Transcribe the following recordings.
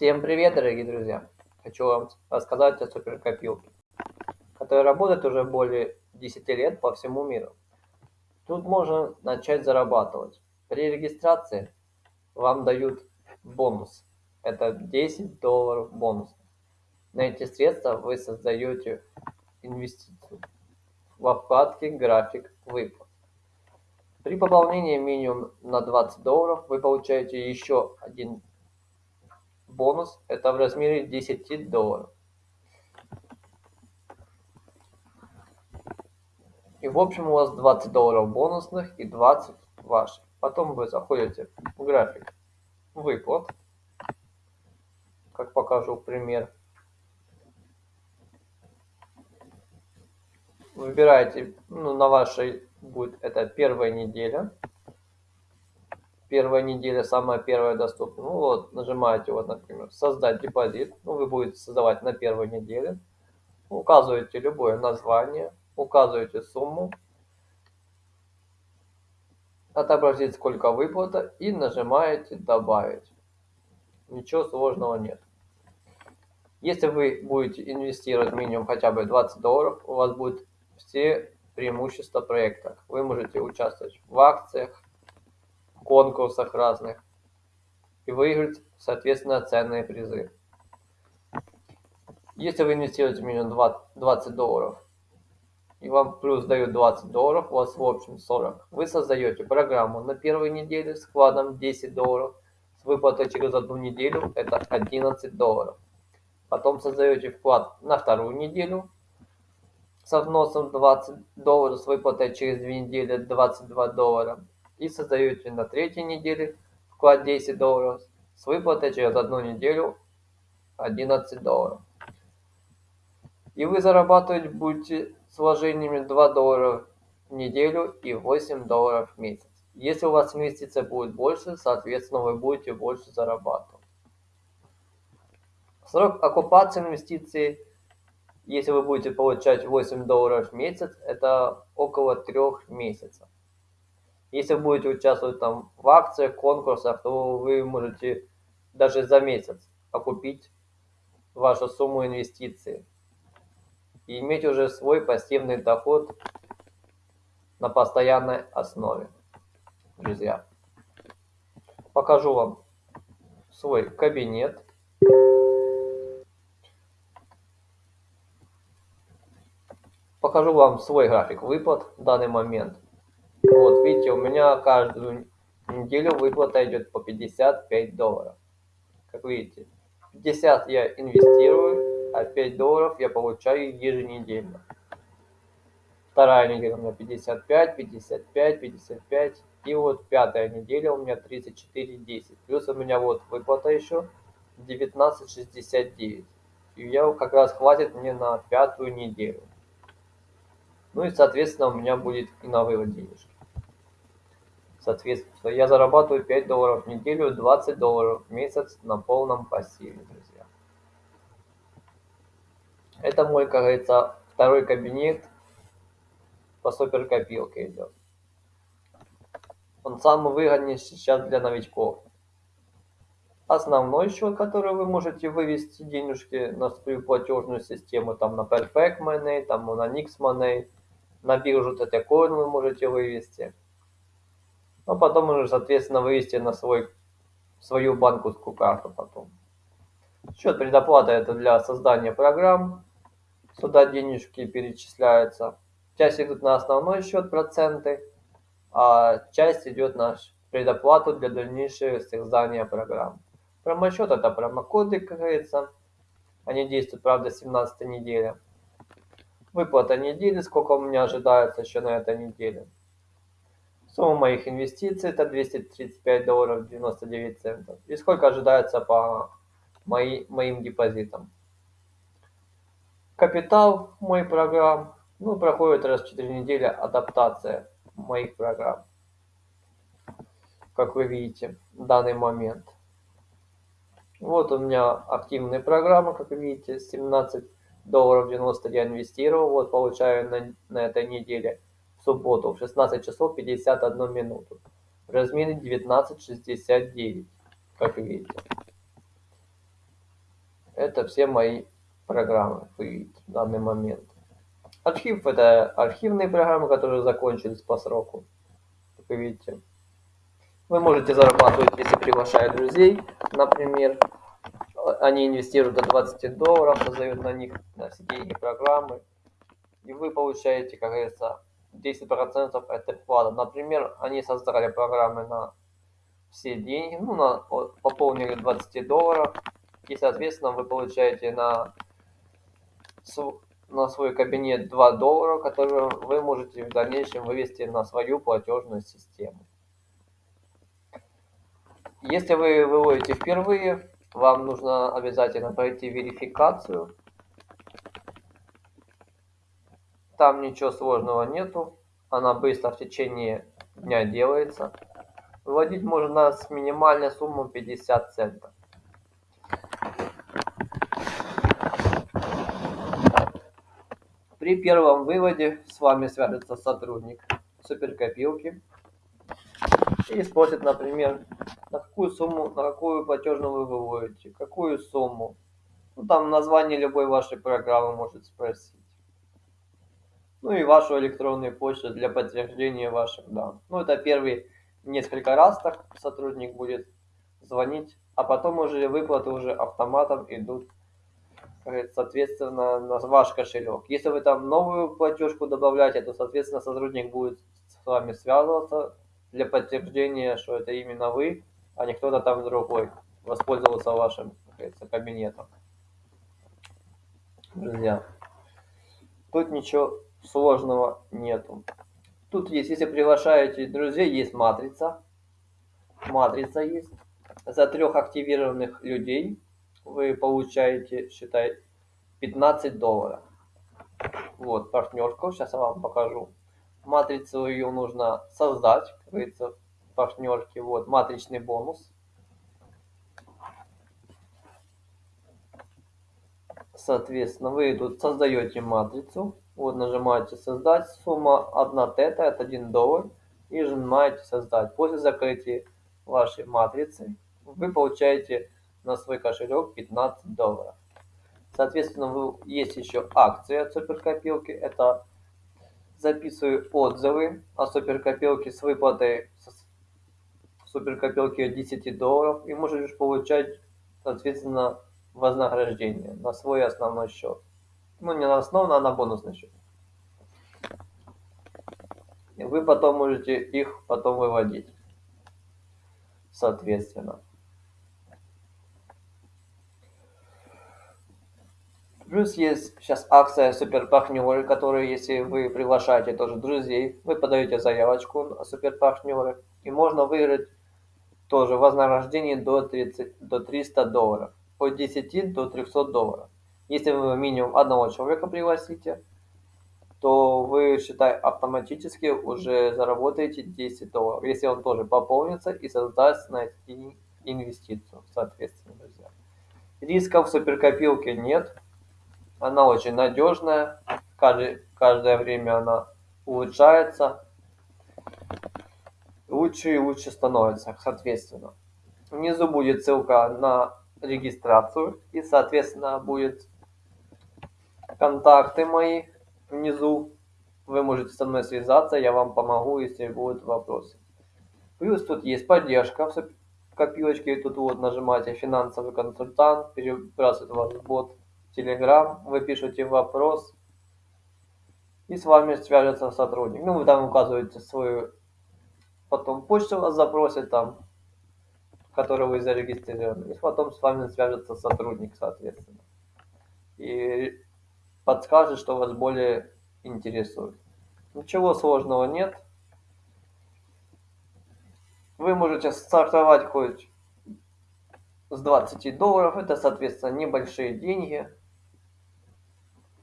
Всем привет, дорогие друзья! Хочу вам рассказать о суперкопилке, которая работает уже более 10 лет по всему миру. Тут можно начать зарабатывать. При регистрации вам дают бонус. Это 10 долларов бонус. На эти средства вы создаете инвестицию во вкладке «График выплат». При пополнении минимум на 20 долларов вы получаете еще один бонус. Это в размере 10 долларов. И в общем у вас 20 долларов бонусных и 20 ваших. Потом вы заходите в график выплат. Как покажу пример. Выбираете, ну, на вашей будет это первая неделя. Первая неделя, самая первая доступна. Ну вот, нажимаете, вот, например, создать депозит. Ну, вы будете создавать на первой неделе. Указываете любое название, указываете сумму, отобразить сколько выплата и нажимаете добавить. Ничего сложного нет. Если вы будете инвестировать минимум хотя бы 20 долларов, у вас будет все преимущества проекта. Вы можете участвовать в акциях, конкурсах разных и выиграть, соответственно, ценные призы. Если вы инвестируете минимум 20 долларов, и вам плюс дают 20 долларов, у вас в общем 40. Вы создаете программу на первой неделе с вкладом 10 долларов, с выплатой через одну неделю это 11 долларов. Потом создаете вклад на вторую неделю со вносом 20 долларов с выплатой через 2 недели 22 доллара. И создаете на третьей неделе вклад 10 долларов с выплатой через одну неделю 11 долларов. И вы зарабатывать будете с вложениями 2 доллара в неделю и 8 долларов в месяц. Если у вас инвестиция будет больше, соответственно вы будете больше зарабатывать. Срок оккупации инвестиций если вы будете получать 8 долларов в месяц, это около 3 месяцев. Если вы будете участвовать там в акциях, конкурсах, то вы можете даже за месяц окупить вашу сумму инвестиций и иметь уже свой пассивный доход на постоянной основе, друзья. Покажу вам свой кабинет. покажу вам свой график выплат в данный момент. Видите, у меня каждую неделю выплата идет по 55 долларов. Как видите, 50 я инвестирую, а 5 долларов я получаю еженедельно. Вторая неделя у меня 55, 55, 55. И вот пятая неделя у меня 34,10. Плюс у меня вот выплата еще 19,69. И я как раз хватит мне на пятую неделю. Ну и, соответственно, у меня будет и на вывод денежки. Соответственно, я зарабатываю 5 долларов в неделю, 20 долларов в месяц на полном пассиве, друзья. Это мой, как говорится, второй кабинет по суперкопилке идет. Он самый выгодный сейчас для новичков. Основной счет, который вы можете вывести денежки на свою платежную систему, там на Perfect Money, там на Nix Money, на биржу Tetcoin вы можете вывести. Но потом уже, соответственно, вывести на свой, свою банковскую карту потом. Счет предоплата это для создания программ. Сюда денежки перечисляются. Часть идут на основной счет проценты, а часть идет на предоплату для дальнейшего создания программ. Промосчет это промокоды, как говорится. Они действуют, правда, 17 неделя. Выплата недели, сколько у меня ожидается еще на этой неделе. Сумма моих инвестиций это 235 долларов 99 центов. И сколько ожидается по мои, моим депозитам. Капитал мой программ, ну, проходит раз в 4 недели адаптация моих программ. Как вы видите, в данный момент. Вот у меня активные программы, как вы видите, 17 долларов 90 я инвестировал, вот получаю на, на этой неделе субботу в 16 часов 51 минуту в размере 19.69, как видите. это все мои программы в данный момент. Архив это архивные программы, которые закончились по сроку. Как вы видите. Вы можете зарабатывать, если приглашают друзей, например, они инвестируют до 20 долларов, создают на них на все деньги программы, и вы получаете, как говорится, 10% от вклада. Например, они создали программы на все деньги, ну, на, пополнили 20 долларов, и, соответственно, вы получаете на, на свой кабинет 2 доллара, которые вы можете в дальнейшем вывести на свою платежную систему. Если вы выводите впервые, вам нужно обязательно пройти верификацию. Там ничего сложного нету. Она быстро в течение дня делается. Выводить можно с минимальной суммой 50 центов. При первом выводе с вами свяжется сотрудник суперкопилки и спросит, например, на какую сумму, на какую платежную вы выводите, какую сумму. Ну, там название любой вашей программы может спросить. Ну и вашу электронную почту для подтверждения ваших данных. Ну, это первый несколько раз так сотрудник будет звонить, а потом уже выплаты уже автоматом идут, соответственно, на ваш кошелек. Если вы там новую платежку добавляете, то, соответственно, сотрудник будет с вами связываться для подтверждения, что это именно вы, а не кто-то там другой воспользовался вашим кабинетом. Друзья, тут ничего сложного нету. Тут есть, если приглашаете друзей, есть матрица. Матрица есть. За трех активированных людей вы получаете, считай, 15 долларов. Вот, партнерку. Сейчас я вам покажу. Матрицу ее нужно создать, как говорится, партнерки. Вот, матричный бонус. Соответственно, вы тут создаете матрицу. Вот нажимаете создать, сумма 1 тета, это 1 доллар. И нажимаете создать. После закрытия вашей матрицы вы получаете на свой кошелек 15 долларов. Соответственно, вы, есть еще акция от суперкопилки. Это записываю отзывы о суперкопилке с выплатой суперкопилки от 10 долларов. И можешь получать, соответственно, вознаграждение на свой основной счет. Ну, не на основной, а на бонусный счет. И вы потом можете их потом выводить. Соответственно. Плюс есть сейчас акция супер партнеры, которые, если вы приглашаете тоже друзей, вы подаете заявочку на супер партнеры, и можно выиграть тоже вознаграждение до, 30, до 300 долларов, от 10 до 300 долларов. Если вы минимум одного человека пригласите, то вы, считай, автоматически уже заработаете 10 долларов, если он тоже пополнится и создаст на инвестицию, соответственно, друзья. Рисков в суперкопилке нет, она очень надежная. Каждый, каждое время она улучшается. Лучше и лучше становится, соответственно. Внизу будет ссылка на регистрацию. И, соответственно, будет контакты мои внизу. Вы можете со мной связаться, я вам помогу, если будут вопросы. Плюс тут есть поддержка в копилочке. Тут вот нажимаете финансовый консультант, перебрасывает вас в бот Telegram, вы пишете вопрос, и с вами свяжется сотрудник. Ну, вы там указываете свою, потом почту вас запросит там, которую вы зарегистрировали, и потом с вами свяжется сотрудник, соответственно. И подскажет, что вас более интересует. Ничего сложного нет. Вы можете стартовать хоть с 20 долларов, это, соответственно, небольшие деньги.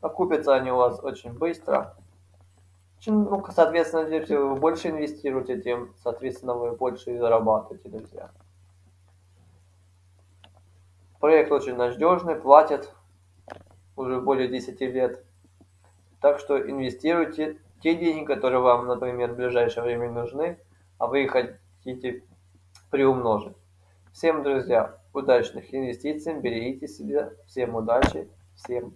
Окупятся они у вас очень быстро. Ну, соответственно, если вы больше инвестируете, тем, соответственно, вы больше и зарабатываете, друзья. Проект очень надежный, платит уже более 10 лет. Так что инвестируйте те деньги, которые вам, например, в ближайшее время нужны, а вы их хотите приумножить. Всем, друзья, удачных инвестиций, берегите себя, всем удачи, всем